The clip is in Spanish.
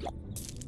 Gracias.